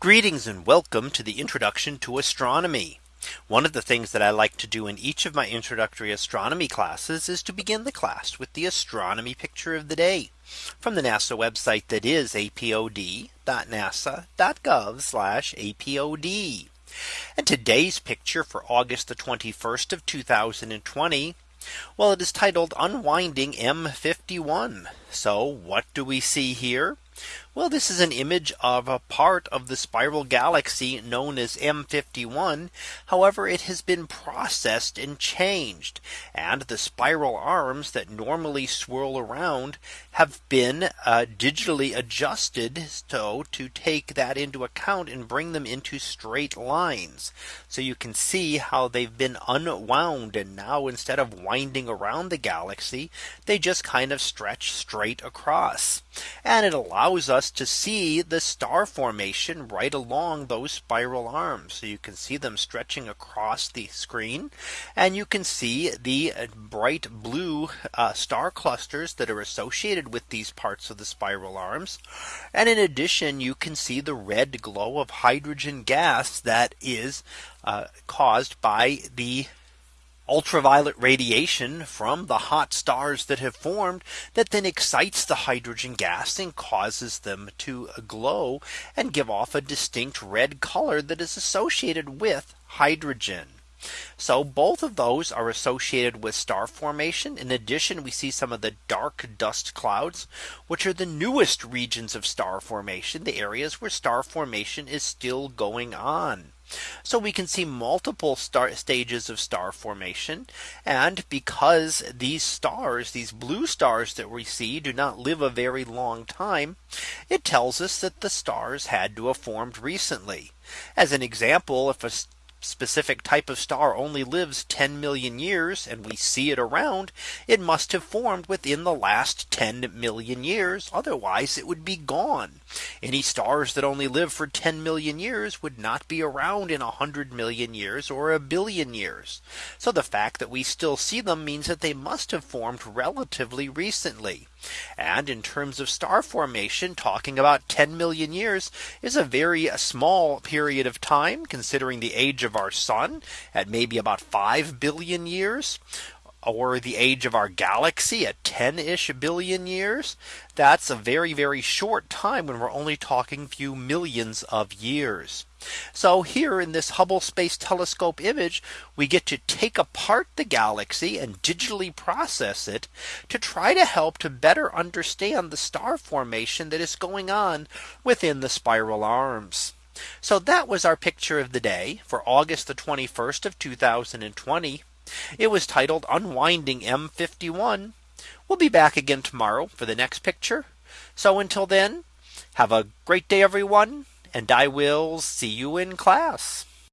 Greetings and welcome to the introduction to astronomy. One of the things that I like to do in each of my introductory astronomy classes is to begin the class with the astronomy picture of the day from the NASA website that is apod.nasa.gov apod. And today's picture for August the 21st of 2020. Well, it is titled Unwinding M51. So what do we see here? Well, this is an image of a part of the spiral galaxy known as M51. However, it has been processed and changed and the spiral arms that normally swirl around have been uh, digitally adjusted so to take that into account and bring them into straight lines. So you can see how they've been unwound and now instead of winding around the galaxy, they just kind of stretch straight across. And it allows us to see the star formation right along those spiral arms. So you can see them stretching across the screen and you can see the uh, bright blue uh, star clusters that are associated with these parts of the spiral arms. And in addition, you can see the red glow of hydrogen gas that is uh, caused by the ultraviolet radiation from the hot stars that have formed that then excites the hydrogen gas and causes them to glow and give off a distinct red color that is associated with hydrogen. So both of those are associated with star formation. In addition, we see some of the dark dust clouds, which are the newest regions of star formation, the areas where star formation is still going on. So we can see multiple star stages of star formation. And because these stars, these blue stars that we see do not live a very long time, it tells us that the stars had to have formed recently. As an example, if a specific type of star only lives 10 million years and we see it around, it must have formed within the last 10 million years. Otherwise it would be gone. Any stars that only live for 10 million years would not be around in 100 million years or a billion years. So the fact that we still see them means that they must have formed relatively recently. And in terms of star formation, talking about 10 million years is a very small period of time, considering the age of our sun at maybe about 5 billion years or the age of our galaxy at 10 ish billion years. That's a very, very short time when we're only talking few millions of years. So here in this Hubble Space Telescope image, we get to take apart the galaxy and digitally process it to try to help to better understand the star formation that is going on within the spiral arms. So that was our picture of the day for August the 21st of 2020. It was titled Unwinding M51. We'll be back again tomorrow for the next picture. So until then, have a great day, everyone, and I will see you in class.